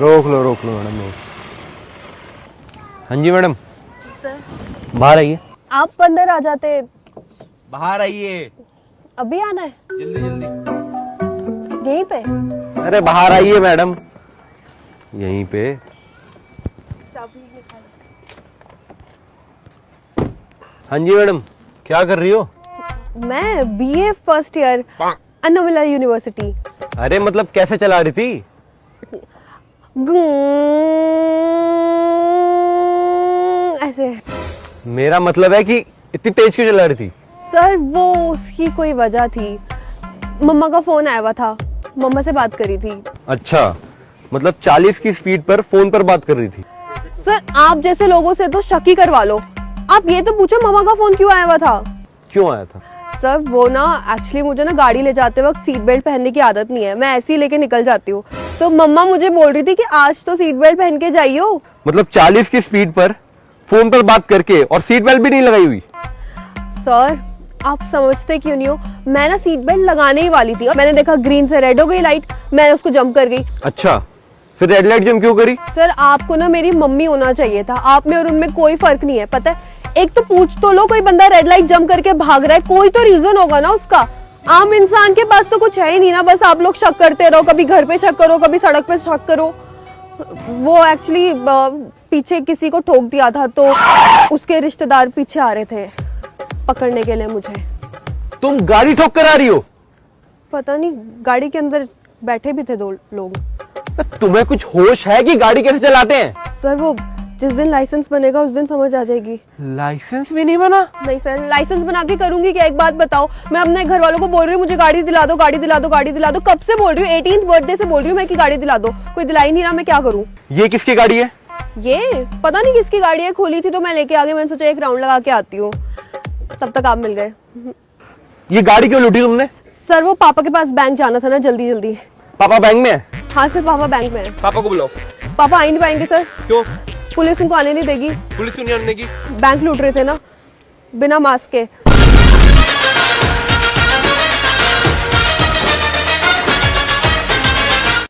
रोक लो रोक लो मैडम रोक हाँ जी मैडम। बाहर आइए। आप अंदर आ जाते। बाहर आइए। अभी आना है। जल्दी जल्दी। यहीं पे। अरे बाहर आइए मैडम। यहीं पे। हाँ जी मैडम क्या कर रही हो? मैं BA first year Annamalai university अरे मतलब कैसे चला रही थी? ऐसे। मेरा मतलब है कि इतनी तेज क्यों चला रही थी? सर वो उसकी कोई वजह थी। मम्मा का फ़ोन आया हुआ था। मम्मा से बात करी थी। अच्छा मतलब 40 की स्पीड पर फ़ोन पर बात कर रही थी। सर आप जैसे लोगों से तो शक ही करवा लो। आप ये तो पूछो मम्मा का फ़ोन क्यों आया हुआ था? क्यों आया था? सर वो ना एक्चुअली मुझे ना गाड़ी ले जाते वक्त सीट बेल्ट पहनने की आदत नहीं है। मैं ऐसे ही लेके निकल जाती हूँ। तो मम्मा मुझे बोल रही थी कि आज तो सीट बेल्ट पहन के जाइयो। मतलब 40 की स्पीड पर फ़ोन पर बात करके और सीट बेल्ट भी नहीं लगाई हुई। सर आप समझते क्यों नहीं हो? मैं ना सीट बेल्ट लगाने ही वाली थी और मैंने देखा ग्रीन से रेड हो गई लाइट मैं उसको जंप कर गई। अच्छा फिर रेड लाइट जम क्यों करी? सर आपको ना मेरी मम्मी होना चाहिए था। आप में और उनमें कोई फ़र्क नहीं है पता है? एक तो पूछ तो लो कोई बंदा रेड लाइट जंप करके भाग रहा है कोई तो रीजन होगा ना उसका। आम इंसान के पास तो कुछ है ही नहीं ना बस आप लोग शक करते रहो कभी घर पे शक करो कभी सड़क पे शक करो। वो एक्चुअली पीछे किसी को ठोक दिया था तो उसके रिश्तेदार पीछे आ रहे थे पकड़ने के लिए मुझे। तुम गाड़ी ठोक कर आ रही हो? पता नहीं गाड़ी के अंदर बैठे भी थे दो लोग। तुम्हें कुछ होश है कि गाड़ी कैसे चलाते हैं? सर वो जिस दिन लाइसेंस बनेगा उस दिन समझ आ जाएगी। लाइसेंस भी नहीं बना? नहीं सर लाइसेंस बना के करूँगी क्या? एक बात बताओ मैं अपने घर वालों को बोल रही हूँ मुझे गाड़ी दिला दो गाड़ी दिला दो गाड़ी दिला दो। कब से बोल रही हूँ? एटीन बर्थडे से बोल रही हूँ मैं कि गाड़ी दिला दो। कोई दिला ही नहीं रहा मैं क्या करूँ? ये किसकी गाड़ी है? ये? पता नहीं किसकी गाड़ी है खोली थी तो मैं लेके आ गई मैंने सोचा एक राउंड लगा के आती हूँ। तब तक आप मिल गए। ये गाड़ी क्यों लूटी तुमने? सर वो पापा के पास बैंक जाना था ना जल्दी जल्दी। पापा बैंक में है? हाँ सर पापा बैंक में है। पापा को बुलाओ। पापा आ ही नहीं पाएँगे सर। क्यों? पुलिस उनको आने नहीं देगी। पुलिस क्यों नहीं आने देगी? बैंक लूट रहे थे ना बिना मास्क के।